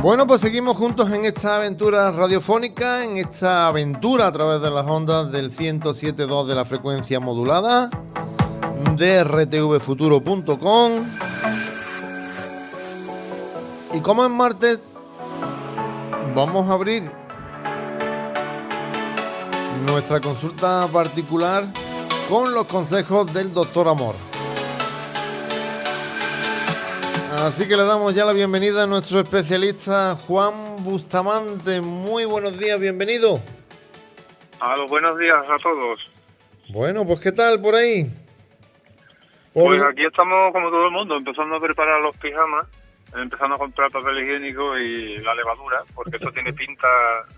Bueno, pues seguimos juntos en esta aventura radiofónica, en esta aventura a través de las ondas del 107.2 de la frecuencia modulada, de rtvfuturo.com. Y como es martes, vamos a abrir nuestra consulta particular con los consejos del doctor Amor. Así que le damos ya la bienvenida a nuestro especialista Juan Bustamante. Muy buenos días, bienvenido. A los buenos días a todos. Bueno, pues ¿qué tal por ahí? Pues aquí estamos como todo el mundo, empezando a preparar los pijamas, empezando a comprar papel higiénico y la levadura, porque esto tiene pinta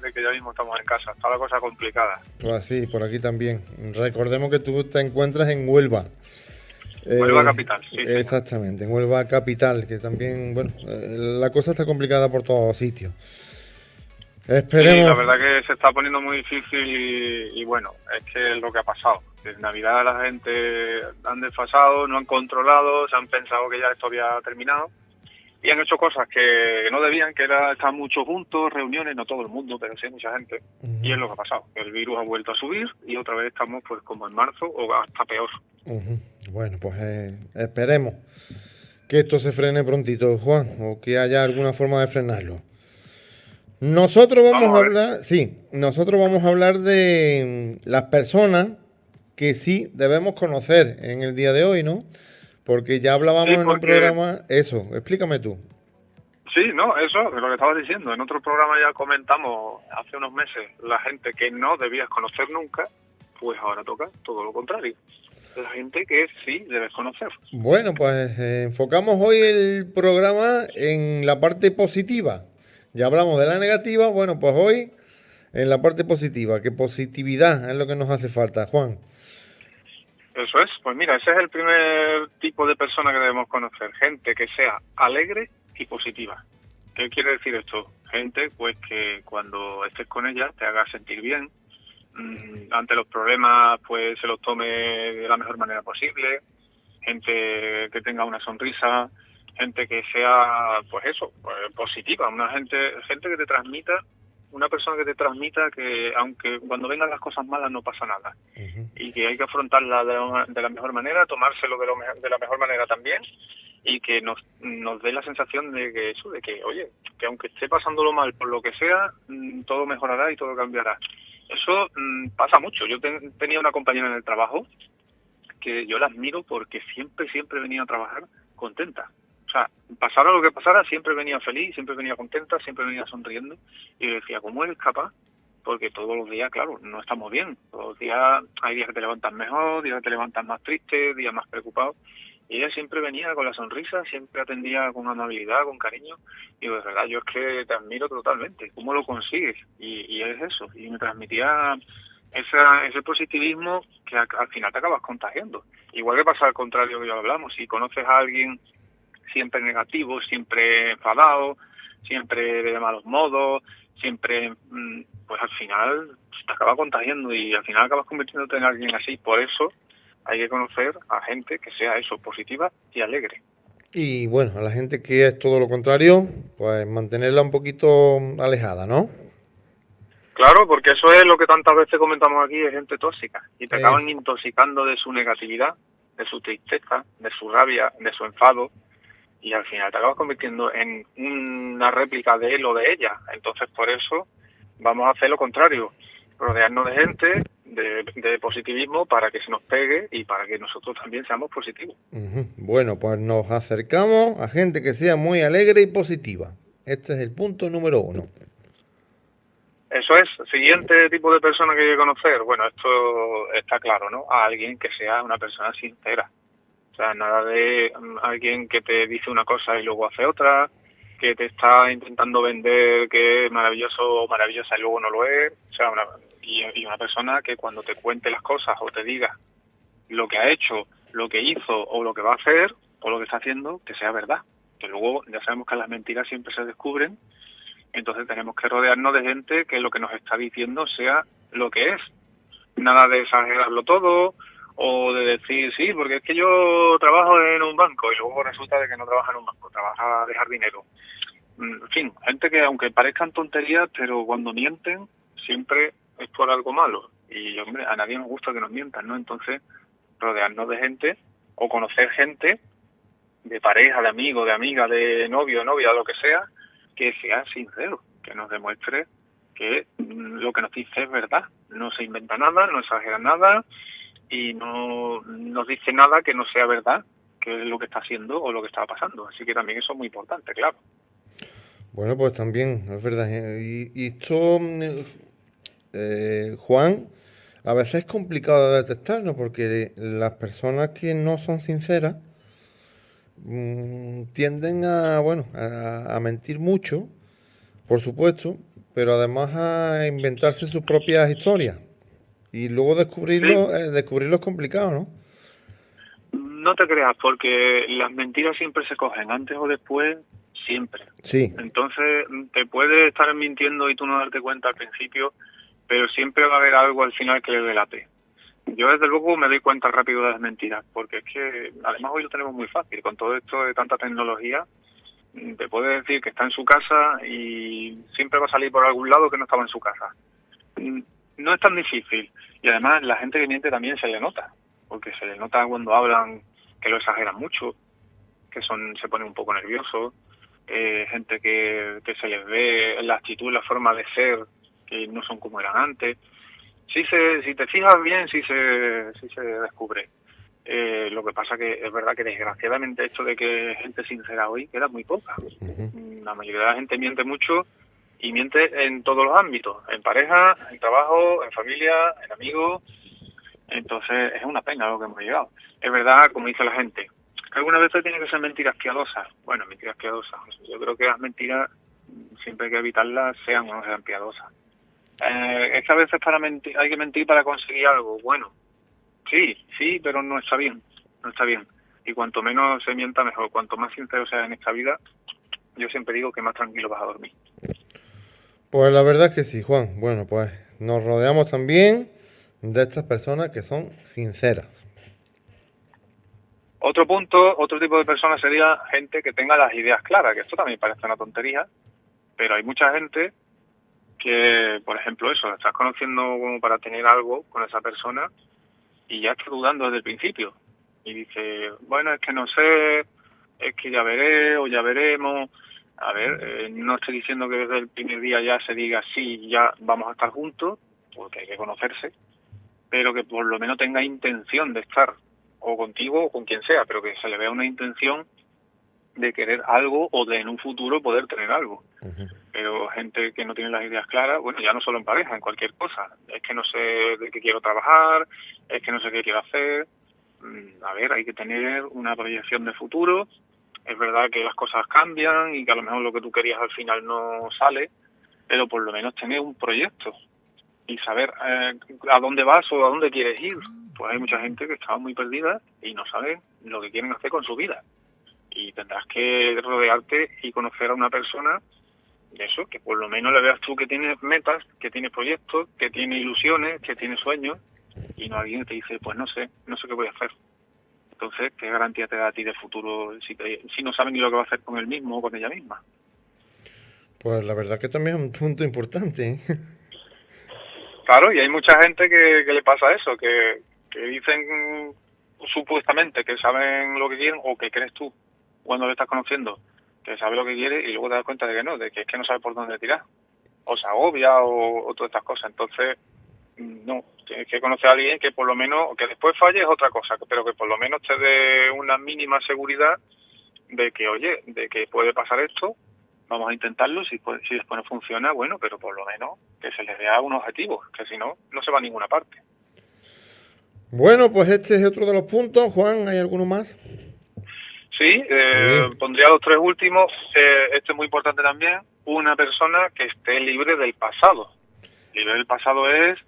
de que ya mismo estamos en casa. Está la cosa complicada. Pues sí, por aquí también. Recordemos que tú te encuentras en Huelva. Huelva eh, Capital, sí. Exactamente, en Huelva Capital, que también, bueno, eh, la cosa está complicada por todos sitios. Esperemos. la verdad que se está poniendo muy difícil y, bueno, es que es lo que ha pasado. En Navidad la gente han desfasado, no han controlado, se han pensado que ya esto había terminado y han hecho cosas que no debían, que era estar mucho juntos, reuniones, no todo el mundo, pero sí mucha gente. Y es lo que ha pasado. El virus ha vuelto a subir y otra vez estamos pues como en marzo o hasta peor. Bueno, pues eh, esperemos que esto se frene prontito, Juan, o que haya alguna forma de frenarlo. Nosotros vamos, a, hablar, sí, nosotros vamos a hablar de mm, las personas que sí debemos conocer en el día de hoy, ¿no? Porque ya hablábamos en un programa, eso, explícame tú. Sí, no, eso es lo que estabas diciendo. En otro programa ya comentamos hace unos meses la gente que no debías conocer nunca, pues ahora toca todo lo contrario la gente que sí debes conocer. Bueno, pues eh, enfocamos hoy el programa en la parte positiva. Ya hablamos de la negativa, bueno, pues hoy en la parte positiva, que positividad es lo que nos hace falta, Juan. Eso es, pues mira, ese es el primer tipo de persona que debemos conocer, gente que sea alegre y positiva. ¿Qué quiere decir esto? Gente pues que cuando estés con ella te haga sentir bien, ante los problemas pues se los tome de la mejor manera posible, gente que tenga una sonrisa, gente que sea pues eso, pues, positiva, una gente gente que te transmita una persona que te transmita que aunque cuando vengan las cosas malas no pasa nada. Y que hay que afrontarla de la, mejor manera, tomárselo de, de la mejor manera también. Y que nos, nos dé la sensación de que eso, de que oye, que aunque esté pasándolo mal por lo que sea, mm, todo mejorará y todo cambiará. Eso mm, pasa mucho. Yo tenía una compañera en el trabajo que yo la admiro porque siempre, siempre venía a trabajar contenta. O sea, pasara lo que pasara, siempre venía feliz, siempre venía contenta, siempre venía sonriendo. Y yo decía, ¿cómo eres capaz? Porque todos los días, claro, no estamos bien. Todos los días hay días que te levantas mejor, días que te levantas más triste, días más preocupados. Y ella siempre venía con la sonrisa, siempre atendía con amabilidad, con cariño. Y de verdad, yo es que te admiro totalmente. ¿Cómo lo consigues? Y, es eso. Y me transmitía esa, ese positivismo que al, final te acabas contagiando. Igual que pasa al contrario que ya hablamos. Si conoces a alguien siempre negativo, siempre enfadado, siempre de malos modos, siempre, mm, pues al final te acaba contagiando y al final acabas convirtiéndote en alguien así. Por eso hay que conocer a gente que sea eso, positiva y alegre. Y bueno, a la gente que es todo lo contrario, pues mantenerla un poquito alejada, ¿no? Claro, porque eso es lo que tantas veces comentamos aquí, es gente tóxica. Y te acaban intoxicando de su negatividad, de su tristeza, de su rabia, de su enfado. Y al final te acabas convirtiendo en una réplica de él o de ella. Entonces, por eso vamos a hacer lo contrario. Rodearnos de gente de, positivismo para que se nos pegue y para que nosotros también seamos positivos. Bueno, pues nos acercamos a gente que sea muy alegre y positiva. Este es el punto número uno. Eso es. Siguiente tipo de persona que hay que conocer. Bueno, esto está claro, ¿no? A alguien que sea una persona sincera. O sea, nada de mm, alguien que te dice una cosa y luego hace otra, que te está intentando vender que es maravilloso o maravillosa y luego no lo es. O sea, una, y, una persona que cuando te cuente las cosas o te diga lo que ha hecho, lo que hizo o lo que va a hacer o lo que está haciendo, que sea verdad. Que luego ya sabemos que las mentiras siempre se descubren, entonces tenemos que rodearnos de gente que lo que nos está diciendo sea lo que es. Nada de exagerarlo todo o de decir, sí, porque es que yo trabajo en un banco y luego resulta de que no trabaja en un banco, trabaja de jardinero. en fin, gente que aunque parezcan tonterías, pero cuando mienten siempre es por algo malo. Y hombre, a nadie nos gusta que nos mientan, ¿no? Entonces, rodearnos de gente o conocer gente de pareja, de amigo, de amiga, de novio, novia, lo que sea, que sea sincero, que nos demuestre que lo que nos dice es verdad, no se inventa nada, no exagera nada y no nos dice nada que no sea verdad, que es lo que está haciendo o lo que está pasando. Así que también eso es muy importante, claro. Bueno, pues también, es verdad. Y, y esto, mm, eh, Juan, a veces es complicado de detectar, ¿no? Porque las personas que no son sinceras mm, tienden a, bueno, a, mentir mucho, por supuesto, pero además a inventarse sus propias historias. Y luego descubrirlo, eh, descubrirlo es complicado, ¿no? No te creas, porque las mentiras siempre se cogen, antes o después, siempre. Sí. Entonces, te puede estar mintiendo y tú no darte cuenta al principio, pero siempre va a haber algo al final que le delate. Yo desde luego me doy cuenta rápido de las mentiras, porque es que además hoy lo tenemos muy fácil, con todo esto de tanta tecnología, te puede decir que está en su casa y siempre va a salir por algún lado que no estaba en su casa. No es tan difícil y además la gente que miente también se le nota, porque se le nota cuando hablan que lo exageran mucho, que son se ponen un poco nerviosos, eh, gente que, que se les ve la actitud, la forma de ser que no son como eran antes. Sí se, si te fijas bien, sí se, sí se descubre. Eh, lo que pasa que es verdad que desgraciadamente esto de que gente sincera hoy queda muy poca. La mayoría de la gente miente mucho y miente en todos los ámbitos, en pareja, en trabajo, en familia, en amigos. Entonces es una pena lo que hemos llegado. Es verdad, como dice la gente, que algunas veces tienen que ser mentiras piadosas. Bueno, mentiras piadosas. Yo creo que las mentiras siempre hay que evitarlas, sean o no sean piadosas. Eh, es que a veces para mentir, hay que mentir para conseguir algo. Bueno, sí, sí, pero no está bien, no está bien. Y cuanto menos se mienta, mejor. Cuanto más sincero sea en esta vida, yo siempre digo que más tranquilo vas a dormir. Pues la verdad es que sí, Juan. Bueno, pues nos rodeamos también de estas personas que son sinceras. Otro punto, otro tipo de personas sería gente que tenga las ideas claras, que esto también parece una tontería, pero hay mucha gente que, por ejemplo, eso, estás conociendo como para tener algo con esa persona y ya está dudando desde el principio. Y dice, bueno, es que no sé, es que ya veré o ya veremos. A ver, eh, no estoy diciendo que desde el primer día ya se diga sí, ya vamos a estar juntos, porque hay que conocerse, pero que por lo menos tenga intención de estar o contigo o con quien sea, pero que se le vea una intención de querer algo o de en un futuro poder tener algo. Pero gente que no tiene las ideas claras, bueno, ya no solo en pareja, en cualquier cosa. Es que no sé de qué quiero trabajar, es que no sé qué quiero hacer. Mm, a ver, hay que tener una proyección de futuro. Es verdad que las cosas cambian y que a lo mejor lo que tú querías al final no sale, pero por lo menos tener un proyecto y saber eh, a dónde vas o a dónde quieres ir. Pues hay mucha gente que está muy perdida y no sabe lo que quieren hacer con su vida y tendrás que rodearte y conocer a una persona de eso, que por lo menos le veas tú que tiene metas, que tiene proyectos, que tiene ilusiones, que tiene sueños, y no alguien te dice, pues no sé, no sé qué voy a hacer. Entonces, ¿qué garantía te da a ti de futuro si, si no sabes ni lo que va a hacer con él mismo o con ella misma? Pues la verdad que también es un punto importante. ¿eh? Claro, y hay mucha gente que, que le pasa eso, que, que dicen supuestamente que saben lo que quieren o que crees tú cuando le estás conociendo que sabe lo que quiere y luego te das cuenta de que no, de que es que no sabe por dónde tirar. O se agobia o, todas estas cosas. Entonces, mm, no, tienes que conocer a alguien que por lo menos, que después falle es otra cosa, pero que por lo menos te dé una mínima seguridad de que, oye, de que puede pasar esto, vamos a intentarlo, si, si después no funciona, bueno, pero por lo menos que se le vea un objetivo, que si no, no se va a ninguna parte. Bueno, pues este es otro de los puntos. Juan, ¿hay alguno más? Sí, eh, pondría los tres últimos. Eh, este es muy importante también. Una persona que esté libre del pasado. Libre del pasado es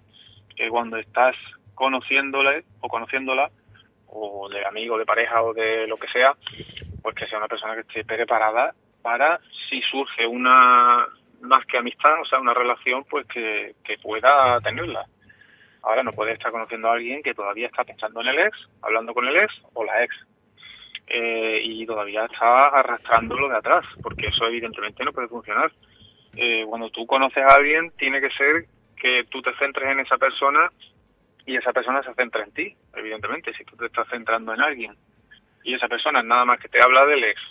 que cuando estás conociéndole o conociéndola, o de amigo, de pareja o de lo que sea, pues que sea una persona que esté preparada para si surge una más que amistad, o sea, una relación, pues que, que pueda tenerla. Ahora no puede estar conociendo a alguien que todavía está pensando en el ex, hablando con el ex o la ex eh, y todavía está arrastrando lo de atrás, porque eso evidentemente no puede funcionar. Eh, cuando tú conoces a alguien, tiene que ser que tú te centres en esa persona y esa persona se centra en ti, evidentemente, si tú te estás centrando en alguien y esa persona nada más que te habla del ex,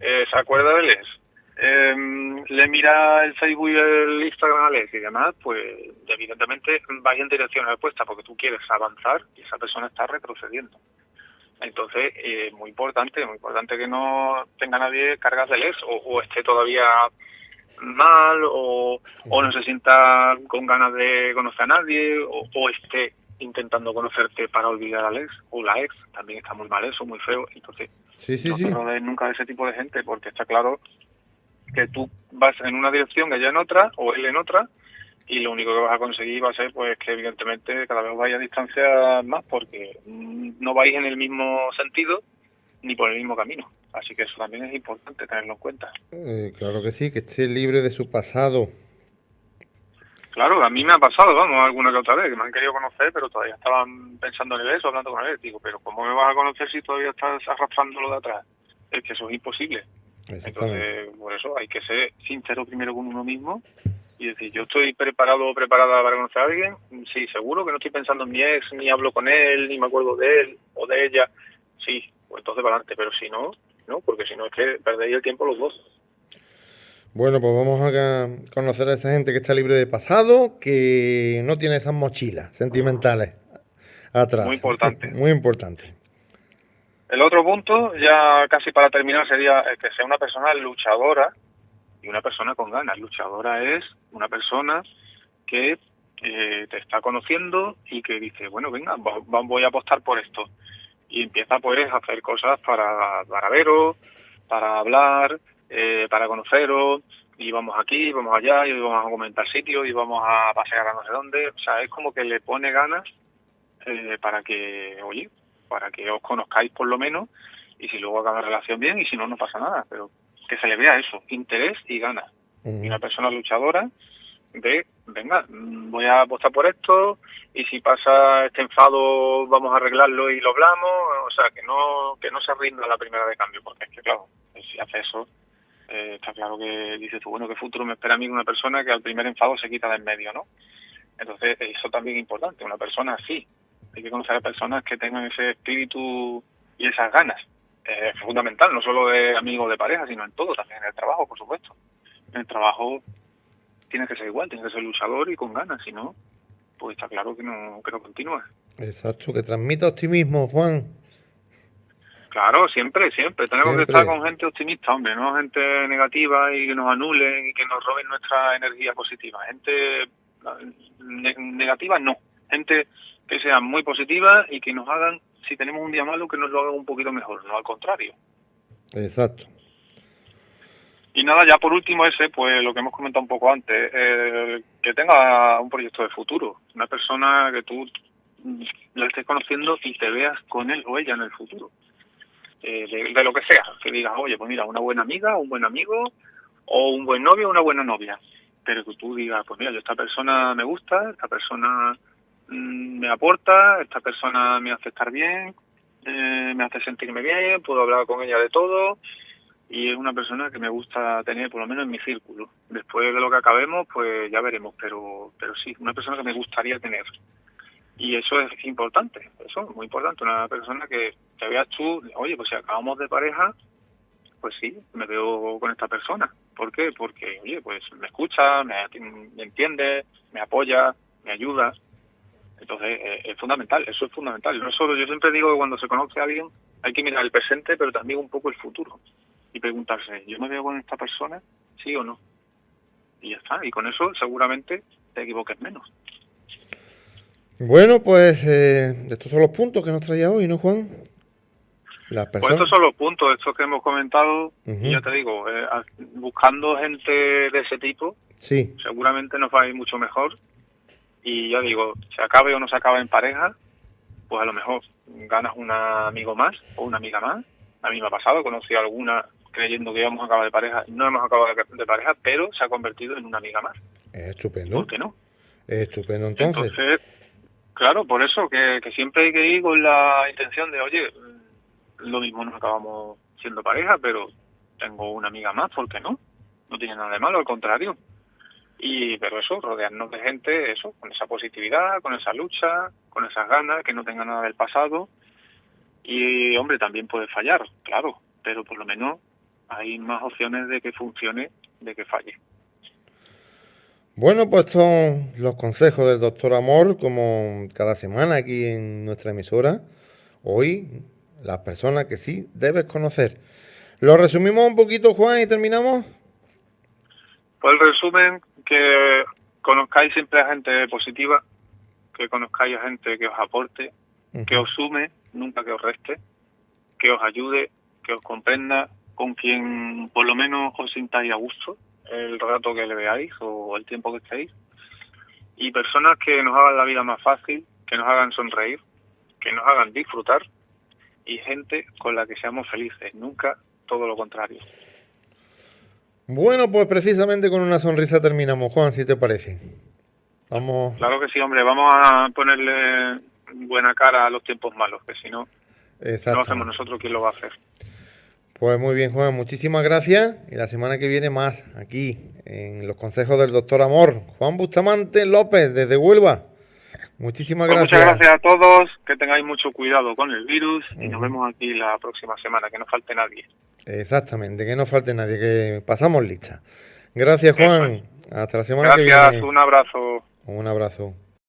eh, se acuerda del ex, eh, le mira el Facebook y el Instagram al ex y demás, pues evidentemente vais en dirección opuesta porque tú quieres avanzar y esa persona está retrocediendo. Entonces, es eh, muy importante, muy importante que no tenga nadie cargas del ex o, o esté todavía mal o, o, no se sienta con ganas de conocer a nadie o, o esté intentando conocerte para olvidar al ex o la ex, también está muy mal eso, muy feo. Entonces, sí, sí, no te rodees nunca de ese tipo de gente porque está claro que tú vas en una dirección, ella en otra o él en otra y lo único que vas a conseguir va a ser pues que evidentemente cada vez vaya a distancia más porque no vais en el mismo sentido ni por el mismo camino. Así que eso también es importante tenerlo en cuenta. Eh, claro que sí, que esté libre de su pasado. Claro, a mí me ha pasado, vamos, alguna que otra vez, que me han querido conocer, pero todavía estaban pensando en eso, hablando con él. Digo, pero ¿cómo me vas a conocer si todavía estás arrastrando lo de atrás? Es que eso es imposible. Entonces, por eso hay que ser sincero primero con uno mismo y decir, yo estoy preparado o preparada para conocer a alguien. Sí, seguro que no estoy pensando en mi ex, ni hablo con él, ni me acuerdo de él o de ella. Sí, pues entonces para adelante, pero si no, no, porque si no es que perdéis el tiempo los dos. Bueno, pues vamos a conocer a esa gente que está libre de pasado, que no tiene esas mochilas sentimentales atrás. Muy importante. Muy importante. El otro punto, ya casi para terminar, sería que sea una persona luchadora y una persona con ganas. Luchadora es una persona que eh, te está conociendo y que dice, bueno, venga, voy a apostar por esto. Y empieza pues a hacer cosas para, para veros, para hablar, eh, para conoceros, y vamos aquí, vamos allá, y vamos a comentar sitios, y vamos a pasear a no sé dónde. O sea, es como que le pone ganas eh, para que, oye, para que os conozcáis por lo menos, y si luego acaba la relación bien, y si no, no pasa nada. Pero que se le vea eso, interés y ganas. Y una persona luchadora de, venga, voy a apostar por esto, y si pasa este enfado, vamos a arreglarlo y lo hablamos. O sea, que no, que no se rinda la primera de cambio, porque es que, claro, si hace eso, eh, está claro que dices tú, bueno, ¿qué futuro me espera a mí una persona que al primer enfado se quita de en medio, ¿no? Entonces, eso también es importante, una persona así. Hay que conocer a personas que tengan ese espíritu y esas ganas. Eh, es fundamental, no solo de amigos de pareja, sino en todo, también en el trabajo, por supuesto. En el trabajo tiene que ser igual, tiene que ser luchador y con ganas, si no, pues está claro que no, que no continúa. Exacto, que transmita optimismo, Juan. Claro, siempre, siempre. Tenemos siempre. que estar con gente optimista, hombre, no gente negativa y que nos anulen y que nos roben nuestra energía positiva. Gente ne negativa, no. Gente que sea muy positiva y que nos hagan, si tenemos un día malo, que nos lo hagan un poquito mejor, no al contrario. Exacto. Y nada, ya por último ese, pues lo que hemos comentado un poco antes, eh, que tenga un proyecto de futuro. Una persona que tú la estés conociendo y te veas con él o ella en el futuro. Eh, de, de, lo que sea, que digas, oye, pues mira, una buena amiga, un buen amigo, o un buen novio, una buena novia. Pero que tú digas, pues mira, yo esta persona me gusta, esta persona me aporta, esta persona me hace estar bien, eh, me hace sentirme bien, puedo hablar con ella de todo, y es una persona que me gusta tener, por lo menos en mi círculo. Después de lo que acabemos, pues ya veremos, pero, pero sí, una persona que me gustaría tener. Y eso es importante, eso es muy importante. Una persona que te veas tú, oye, pues si acabamos de pareja, pues sí, me veo con esta persona. ¿Por qué? Porque, oye, pues me escucha, me entiende, me apoya, me ayuda. Entonces, eh, es fundamental, eso es fundamental. No solo, yo siempre digo que cuando se conoce a alguien hay que mirar el presente, pero también un poco el futuro. Y preguntarse, ¿yo me veo con esta persona? ¿Sí o no? Y ya está. Y con eso seguramente te equivoques menos. Bueno, pues eh, estos son los puntos que nos traía hoy, ¿no, Juan? Las personas... Pues estos son los puntos, estos que hemos comentado, uh -huh. y ya te digo, eh, buscando gente de ese tipo, sí. seguramente nos va a ir mucho mejor. Y ya digo, se acabe o no se acabe en pareja, pues a lo mejor ganas un amigo más o una amiga más. A mí me ha pasado, conocí a alguna creyendo que íbamos a acabar de pareja, no hemos acabado de pareja, pero se ha convertido en una amiga más. Es estupendo. ¿Por qué no? Es estupendo, entonces. Entonces, Claro, por eso, que, que, siempre hay que ir con la intención de, oye, lo mismo nos acabamos siendo pareja, pero tengo una amiga más, ¿por qué no? No tiene nada de malo, al contrario. Y, pero eso, rodearnos de gente, eso, con esa positividad, con esa lucha, con esas ganas, que no tenga nada del pasado. Y, hombre, también puede fallar, claro, pero por lo menos hay más opciones de que funcione, de que falle. Bueno, pues son los consejos del doctor Amor, como cada semana aquí en nuestra emisora. Hoy, las personas que sí debes conocer. ¿Lo resumimos un poquito, Juan, y terminamos? Pues el resumen, que conozcáis siempre a gente positiva, que conozcáis a gente que os aporte, que os sume, nunca que os reste, que os ayude, que os comprenda, con quien por lo menos os sintáis a gusto el rato que le veáis o el tiempo que estéis. Y personas que nos hagan la vida más fácil, que nos hagan sonreír, que nos hagan disfrutar y gente con la que seamos felices, nunca todo lo contrario. Bueno, pues precisamente con una sonrisa terminamos, Juan, si te parece. Vamos. Claro que sí, hombre, vamos a ponerle buena cara a los tiempos malos, que si no, no hacemos nosotros, ¿quién lo va a hacer? Pues muy bien, Juan, muchísimas gracias. Y la semana que viene más aquí en los consejos del doctor Amor. Juan Bustamante López, desde Huelva. Muchísimas pues gracias. Muchas gracias a todos, que tengáis mucho cuidado con el virus y nos vemos aquí la próxima semana, que no falte nadie. Exactamente, que no falte nadie, que pasamos lista. Gracias, Juan. Hasta la semana que viene. Gracias, un abrazo. Un abrazo.